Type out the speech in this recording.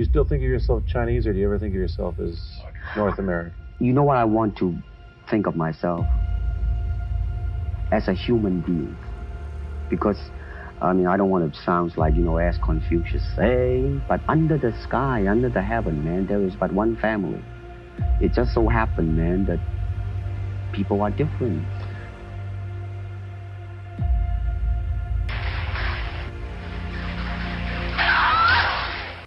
you still think of yourself Chinese, or do you ever think of yourself as North American? You know what I want to think of myself? As a human being. Because, I mean, I don't want to sound like, you know, as Confucius say, but under the sky, under the heaven, man, there is but one family. It just so happened, man, that people are different.